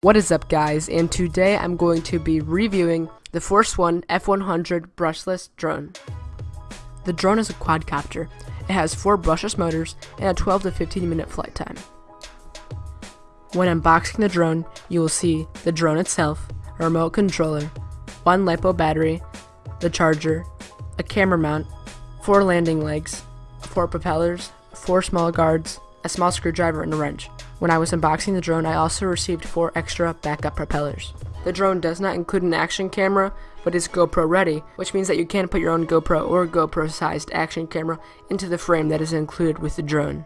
What is up guys, and today I'm going to be reviewing the Force One F100 brushless drone. The drone is a quadcopter. It has 4 brushless motors and a 12 to 15 minute flight time. When unboxing the drone, you will see the drone itself, a remote controller, one LiPo battery, the charger, a camera mount, 4 landing legs, 4 propellers, 4 small guards, a small screwdriver and a wrench. When I was unboxing the drone, I also received 4 extra backup propellers. The drone does not include an action camera, but is GoPro ready, which means that you can put your own GoPro or GoPro sized action camera into the frame that is included with the drone.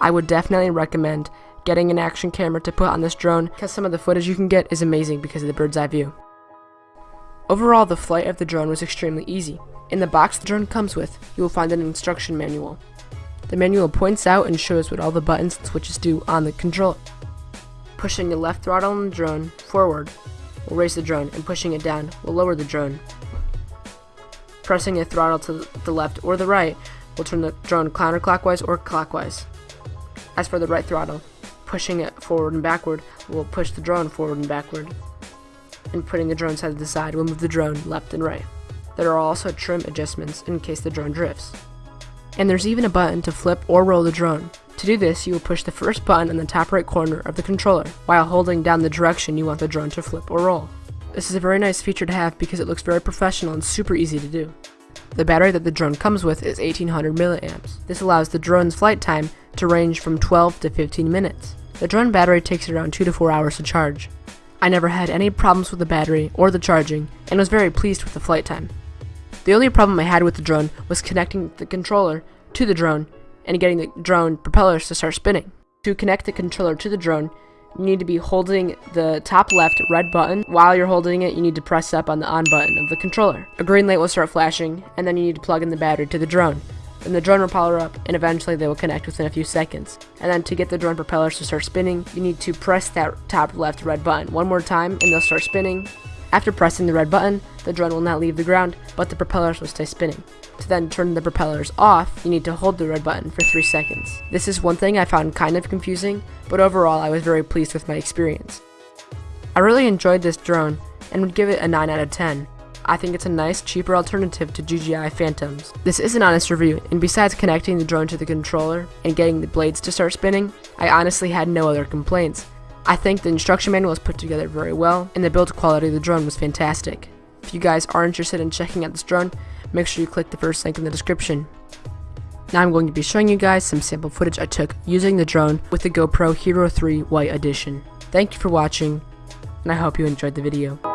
I would definitely recommend getting an action camera to put on this drone because some of the footage you can get is amazing because of the bird's eye view. Overall, the flight of the drone was extremely easy. In the box the drone comes with, you will find an instruction manual. The manual points out and shows what all the buttons and switches do on the controller. Pushing the left throttle on the drone forward will raise the drone, and pushing it down will lower the drone. Pressing the throttle to the left or the right will turn the drone counterclockwise or clockwise. As for the right throttle, pushing it forward and backward will push the drone forward and backward. And putting the drone side to the side will move the drone left and right. There are also trim adjustments in case the drone drifts and there's even a button to flip or roll the drone. To do this, you will push the first button in the top right corner of the controller, while holding down the direction you want the drone to flip or roll. This is a very nice feature to have because it looks very professional and super easy to do. The battery that the drone comes with is 1800 milliamps. This allows the drone's flight time to range from 12 to 15 minutes. The drone battery takes around 2 to 4 hours to charge. I never had any problems with the battery or the charging, and was very pleased with the flight time. The only problem I had with the drone was connecting the controller to the drone and getting the drone propellers to start spinning. To connect the controller to the drone, you need to be holding the top left red button. While you're holding it, you need to press up on the on button of the controller. A green light will start flashing, and then you need to plug in the battery to the drone. Then the drone will power up, and eventually they will connect within a few seconds. And then to get the drone propellers to start spinning, you need to press that top left red button one more time, and they'll start spinning, after pressing the red button, the drone will not leave the ground, but the propellers will stay spinning. To then turn the propellers off, you need to hold the red button for 3 seconds. This is one thing I found kind of confusing, but overall I was very pleased with my experience. I really enjoyed this drone, and would give it a 9 out of 10. I think it's a nice, cheaper alternative to DJI Phantoms. This is an honest review, and besides connecting the drone to the controller and getting the blades to start spinning, I honestly had no other complaints. I think the instruction manual was put together very well, and the build quality of the drone was fantastic. If you guys are interested in checking out this drone, make sure you click the first link in the description. Now I'm going to be showing you guys some sample footage I took using the drone with the GoPro Hero 3 White Edition. Thank you for watching, and I hope you enjoyed the video.